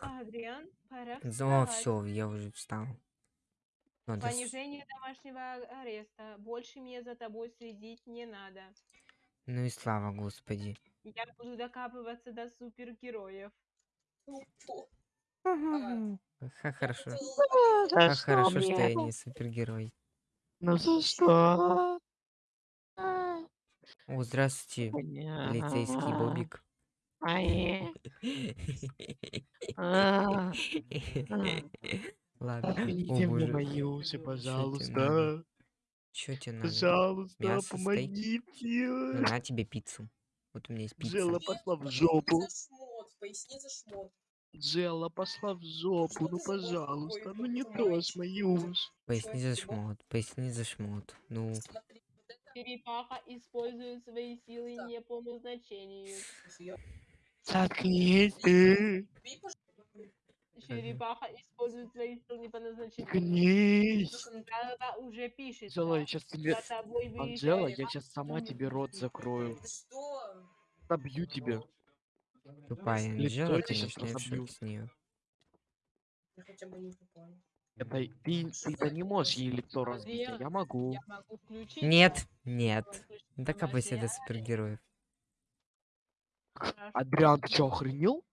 Адриан, пора вставать. все, я уже встал. Надо с- Понижение домашнего ареста. Больше мне за тобой следить не надо. Ну и слава господи. Я буду докапываться до супергероев. Ха, хорошо. Что хорошо, что я не супергерой. Ну за что? О, здравствуйте, полицейский Бобик. Ай. А, Ладно. О Отмените мне боже. мои уши, надо? пожалуйста. Чё тебе надо? Пожалуйста, Мясо, стейк? Ну, помогите. на тебе пиццу. Вот у меня есть пицца. Джелла пошла в жопу. за шмот, поясни за шмот. Джелла пошла в жопу, ну пожалуйста, ну не трожь мои уши. Поясни за шмот, поясни за шмот. Ну, Смотри, вот это Черепаха использует свои силы не по назначению. я- Заткнись ты, Бей, пожалуйста. Черепаха использует свои силы не по назначению. заткнись. Жалоба уже пишет. Анжела, я сейчас тебе... Анжела, я сейчас сама тебе рот закрою. Ты что? Добью тебя. тупая Анжела, я в разобью. с нее. Я хотя бы не тупая. Это ты, ты-то не можешь ей лицо разбить, а я могу. Я могу включить. Нет, нет. Докапайся до супергероев. Хорошо. Адриан, ты что, охренел?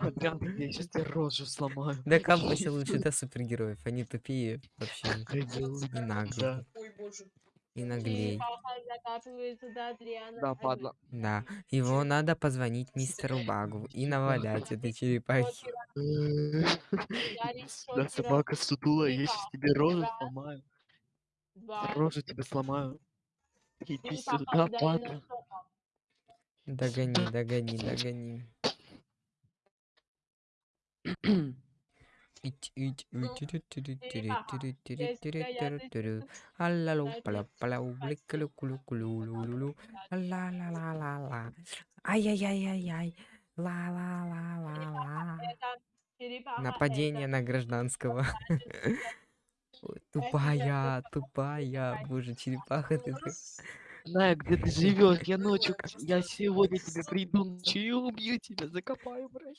Адриан, я сейчас тебе рожу сломаю. Докапайся лучше до супергероев. Они тупее вообще. И наглые. Да. И Адриана. да, падла. Да. Его надо позвонить мистеру Багу и навалять этой черепахи. Да, собака сутула, я сейчас тебе рожу сломаю. Рожу тебе сломаю. Иди сюда, падла. Догони, догони, догони. Ай-яй-яй-яй-яй. Ла-ла-ла-ла-ла. Нападение на гражданского. Ой, Тупая, тупая. Боже, черепаха ты. Знаю, где ты живешь. Я ночью, я сегодня тебе приду ночью и убью тебя, закопаю, брат.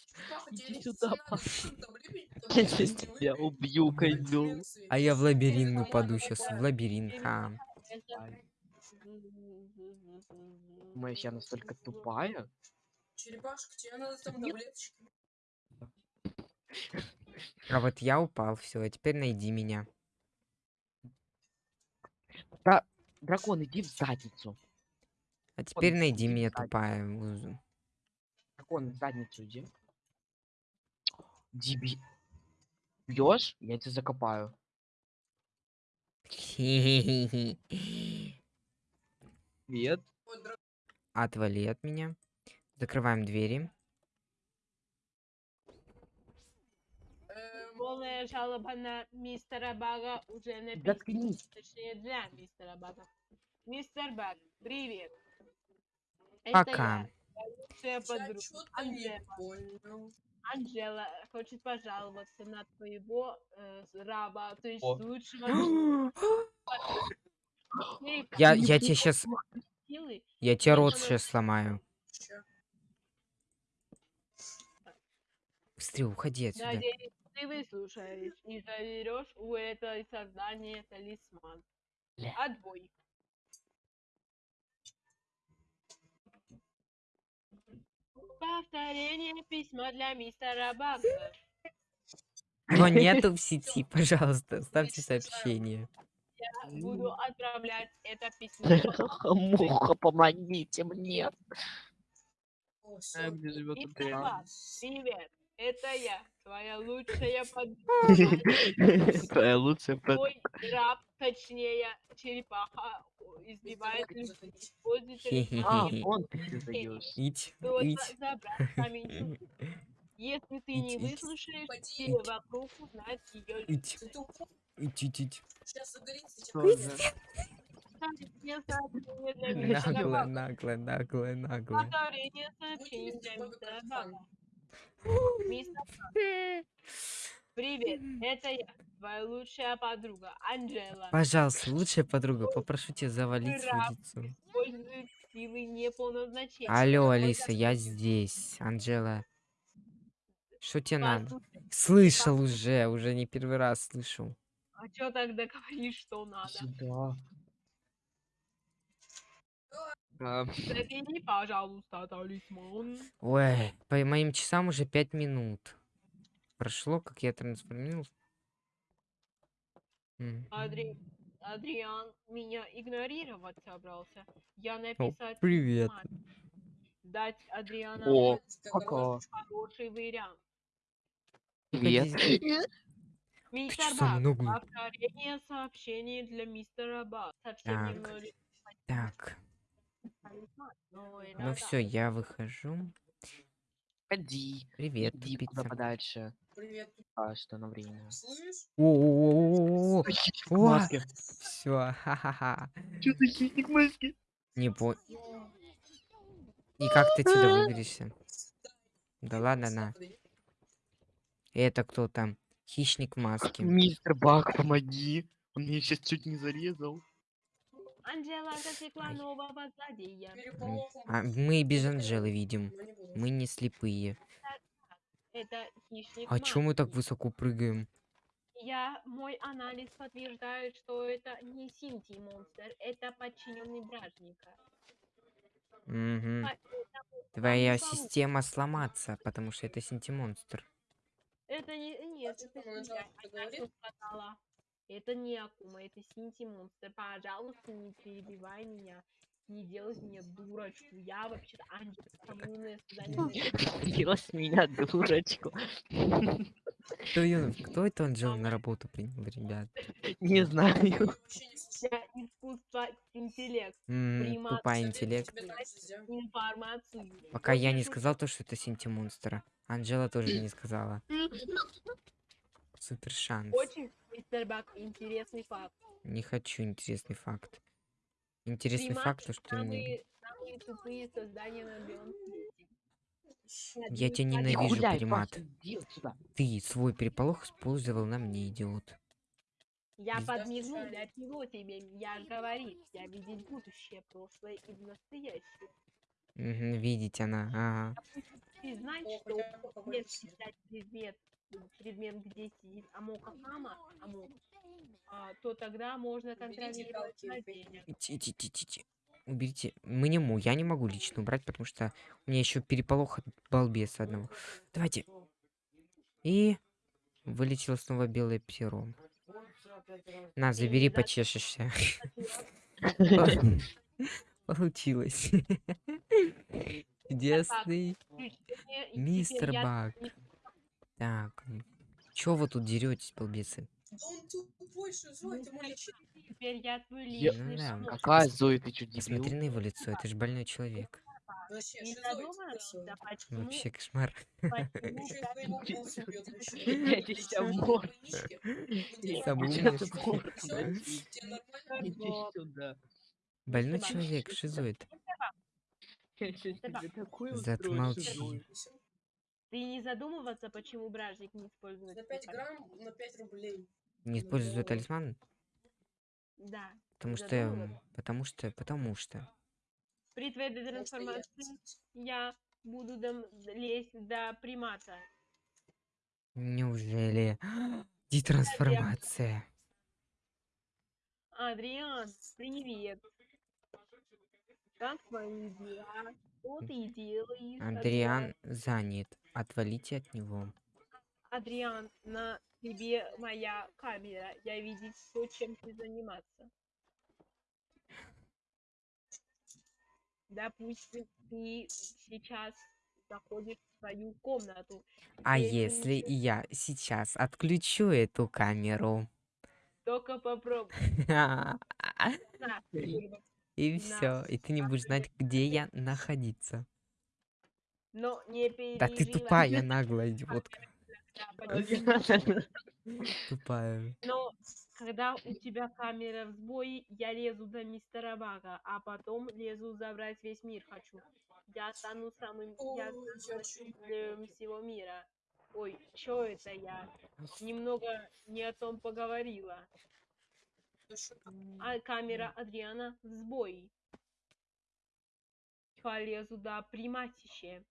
Иди сюда, Я сейчас тебя убью, козел. А я в лабиринт упаду сейчас. В лабиринт. Ха. это- Думаешь, я настолько тупая? Черепашка, тебе надо там таблеточки. А вот я упал, все, а теперь найди меня. Дракон, иди в задницу. А теперь иди найди в меня, задницу. тупая. Дракон, в задницу иди. Диби. Бьешь? Я тебя закопаю. Дра- Отвали от меня. Закрываем двери. Полная жалоба на мистера Бага уже написана. Заткнись. Точнее, для мистера Бага. Мистер Баг, привет. Пока. Это я, лучшая Я подруга. Анжела. Анжела хочет пожаловаться на твоего э, раба, то есть О. лучшего. Я, я тебе сейчас, я тебе рот сейчас сломаю. Быстрее, уходи отсюда. Надеюсь, ты выслушаешь и заберешь у этой создания талисман. Отбой. Повторение письма для мистера Бага. Его нету в сети, пожалуйста, ставьте сообщение. Я буду отправлять это письмо. Муха, помогите мне. А привет. Это я, твоя лучшая подруга. Твоя лучшая под... Твой раб, точнее, черепаха, избивает людей. А, даешь. Ить, ить. Если ты не выслушаешь, все вокруг узнают ее Ить, ить, ить, ить. Сейчас загорится, Нагло, нагло, нагло, нагло. Привет, это я, твоя лучшая подруга, Анжела. Пожалуйста, лучшая подруга, попрошу тебя завалить Раб. лицо. Использует силы не по назначению. Алло, Алиса, я здесь. Анжела. Что тебе надо? Слышал уже, уже не первый раз слышу. А чё тогда говоришь, что надо? Сюда. Забери, пожалуйста, талисман. Ой, по моим часам уже пять минут. Прошло, как я трансформировался. Адри... Адриан меня игнорировать собрался. Я написать привет. маме. Дать Адриана О, пока. хороший вариант. Привет. Мистер Бак, повторение сообщений для мистера Бак. Совсем Так. Так, ну да. все, я выхожу. Ходи. Привет, Иди куда тупица. подальше. Привет. А что на время? Слышь? О, О! маске. все, ха-ха-ха. Чё за хищник в маске? Не по... И как ты отсюда выберешься? Да ладно, на. Это кто там? Хищник в маске. Мистер Бак, помоги. Он меня сейчас чуть не зарезал. Анжела засекла нового злодея. А мы без Анжелы видим. Мы не слепые. Это хищник А чё мы так высоко прыгаем? Я, мой анализ подтверждает, что это не синтий монстр, это подчиненный бражника. Это Твоя система сломаться, потому что это синтимонстр. Это не, нет, это не я, Это не Акума, это Синти монстр. Пожалуйста, не перебивай меня. Не делай меня дурочку. Я вообще-то антикоммунное создание. Делай меня дурочку. Кто, кто это Анжелу на работу принял, ребят? Не знаю. Искусство интеллект. Тупая интеллект. Информацию. Пока я не сказал то, что это синтимонстр. Анжела тоже не сказала. Супер шанс. Очень, мистер Бак, интересный факт. Не хочу интересный факт. Интересный Приматы факт, то, что ты мне... самые, самые тупые создания на белом свете. Я тебя ненавижу, гуляй, примат. Паша. Ты свой переполох использовал на мне, идиот. Я подмигнул для чего тебе? Я говорит, я видеть будущее, прошлое и настоящее. Видеть она, ага. Ты знаешь, что если взять предмет, где сидит Амока Хама, Амок, а, то тогда можно контролировать палки, злодея. Ти-ти-ти-ти-ти. Уберите. Мы не му, я не могу лично убрать, потому что у меня еще переполох от балбеса одного. Давайте. И вылетело снова белое перо. На, забери, почешешься. Получилось. Чудесный мистер Бак. Не- Так. Чё вы тут деретесь, балбесы? Да он тупой, ты мой лечить. Теперь я твой Я- личный да. помощник. Какая Зоя, ты чё, Посмотри дебил? на его лицо, это же больной человек. Вообще, Не почему, Вообще кошмар. Больной человек, шизоид. Я Ты не задумываться, почему бражник не использует За 5 свой грамм на 5 рублей. Не использую Ну, талисман, Да. потому что... Потому что... Потому что... При твоей трансформации я буду дом- лезть до примата. Неужели? Детрансформация. Адриан, привет. Как твои дела? Что ты делаешь? Адриан занят. Отвалите от него. Адриан, на тебе моя камера. Я видеть то, чем ты заниматься. Допустим, ты сейчас заходишь в свою комнату. А Если ничего- я сейчас отключу эту камеру? Только попробуй. И все, и ты не будешь знать, где я находиться. Но не Да ты переживай. тупая, наглая идиотка. Да, почему? Тупая. Но когда у тебя камера в сбое, я лезу за мистера Бага, а потом лезу забрать весь мир хочу. Я стану самым Ой, я я стану чё? носителем всего мира. Ой, чё это я? Немного не о том поговорила. Что? А камера Адриана в сбое. Полезу да приматище.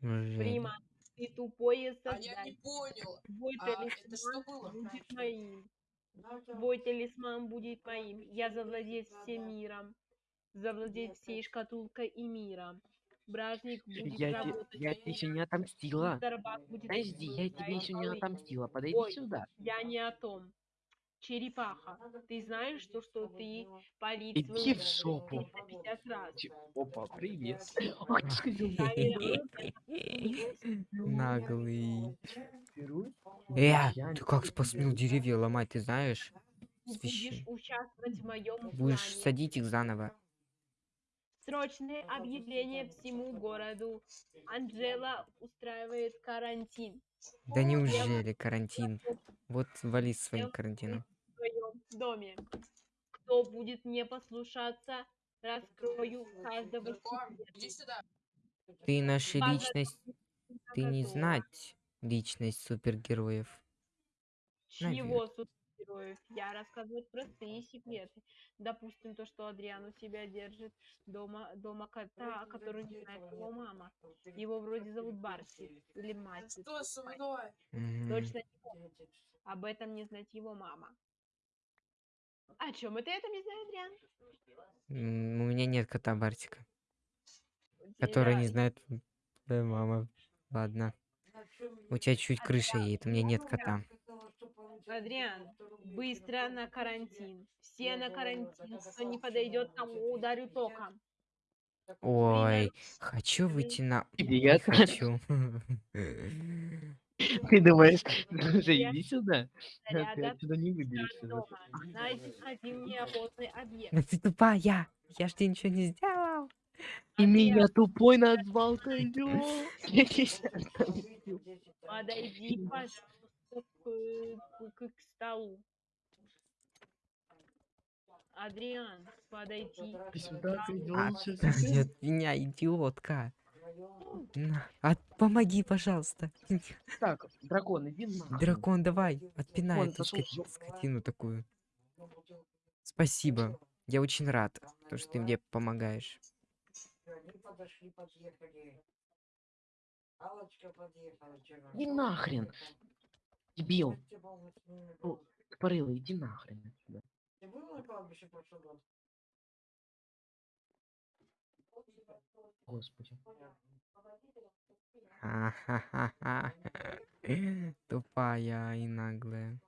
Прима, ты тупое А я создание. не понял. Твой А это что талисман было? будет моим. Твой талисман будет моим. Я завладеть всем миром. Завладеть всей шкатулкой и миром. Бражник будет Я, те- работать. я тебе еще не отомстила. Подожди, я тебе еще не отомстила. Подойди Ой. сюда. Я не о том. Черепаха, ты знаешь, что, что ты полить Иди в жопу. 350 раз. Ч- Опа, привет. Наглый. Э, Я ты как посмел деревья ломать, ты знаешь? Будешь участвовать в моем Будешь садить их заново. Срочное объявление всему городу. Анжела устраивает карантин Да неужели карантин? Вот вали с своим карантином. в своем доме. Кто будет не послушаться, раскрою каждого Дракон, секрета. иди сюда. Ты наша личность, ты не знать личность супергероев. Чего супергероев? Я рассказываю простые секреты. Допустим, то, что Адриан у себя держит дома, дома кота, который не знает его мама. Его вроде зовут Барси или мать. Что со мной? Точно не помню. Об этом не знает его мама. О чем это это не знает, Адриан? У меня нет кота Бартика, который не знает твоя мама. Ладно. У тебя чуть крыша едет, у меня нет кота. Адриан, быстро на карантин. Все на карантин. Кто не подойдет, тому ударю током. Ой, хочу выйти на... Не Привет. хочу. Ты думаешь, слушай, Я- иди сюда. Ты отсюда не выберешься. один объект. Ну ты тупая! Я ж тебе ничего не сделал. И Адриан, меня тупой назвал. Я отомстю. Подойди, пожалуйста, к, к- к столу. Адриан, подойди. Ты сюда, А, щас Отстань я- от меня, идиотка. От- помоги, пожалуйста. Так, дракон, иди нахуй. Дракон, давай, отпинай Вон, эту ска- жопу. скотину такую. Спасибо. Я очень рад, то, что ты мне помогаешь. Иди нахрен. Дебил. Ну, иди нахрен отсюда. Господи. Ха-ха-ха-ха. Тупая и наглая.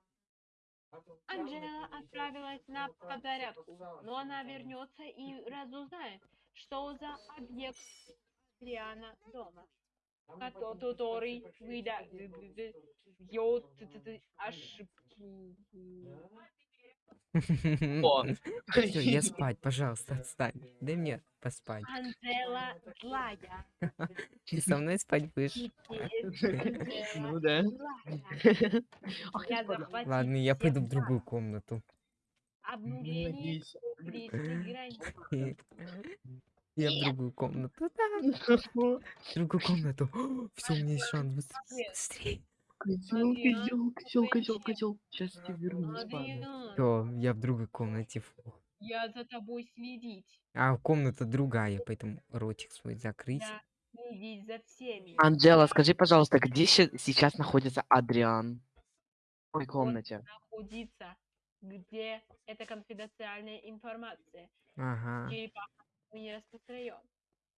Анжела отправилась на подзарядку, но она вернется и разузнает, что за объект Адриана дома, который выдает ошибки. О, Всё, я спать, пожалуйста, отстань. Дай мне поспать. Анжела злая. Ты со мной спать будешь? Ну да. Ладно, я пойду в другую комнату. Обнуление. Я в другую комнату. В другую комнату. Все, у меня есть шанс. быс- Быстрее. Козел, козел, козел, козел, козел. Сейчас я тебе вернусь, Все, я в другой комнате. Фу. я за тобой следить. А комната другая, поэтому ротик свой закрыть. Я следить за всеми. Анджела, скажи, пожалуйста, где сейчас находится Адриан? В какой комнате? находиться, где это конфиденциальная информация. Ага. Черепаха не распростраем.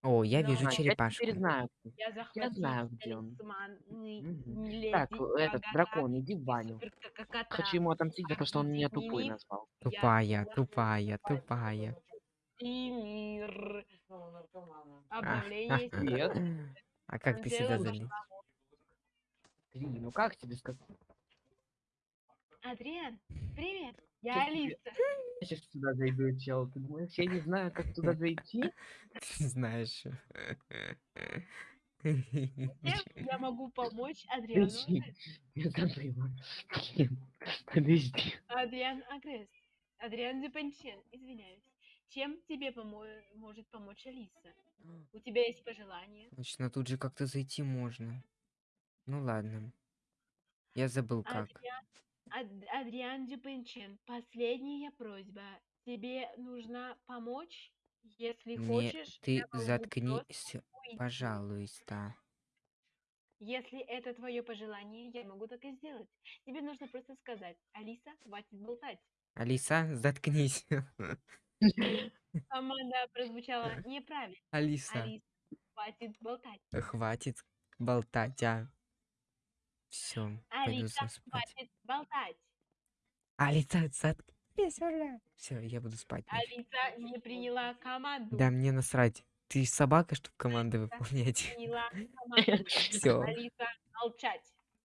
О, я Но- вижу А, я черепашку. теперь знаю. Я захватил знаю, где он. талисман Мгм. леди Так, этот, дракон, иди в баню. Хочу ему отомстить за то, что он меня тупой назвал. Я Тупая, тупая, тупая. и мир. Обновление Привет. А как ты сюда залез? Три, ну как тебе сказать? Адриан, привет. Я? Алиса. Я сейчас сюда зайду, чел. Ты думаешь, я не знаю, как туда зайти? Ты знаешь. Я могу помочь Адриану? Подожди, я забыла. Блин, Подожди. Адриан Агресс. Адриан Депенчен, извиняюсь. Чем тебе помо- может помочь Алиса? У тебя есть пожелания? Точно, тут же как-то зайти можно. Ну ладно. Я забыл как. Адриан, Адриан Дюпенчен, последняя просьба. Тебе нужно помочь Если Мне хочешь, ты заткнись, пожалуйста. Если это твое пожелание, я могу так и сделать. Тебе нужно просто сказать, Алиса, хватит болтать. Алиса, заткнись. Команда прозвучала неправильно. Алиса, Алиса, хватит болтать. хватит болтать, а. Все, пойду Алиса, спать. хватит болтать. Алиса, заткнись уже. Все, я буду спать. Алиса не приняла команду. Да мне насрать. Ты собака, чтобы команды Алиса выполнять. Все. Алиса, молчать.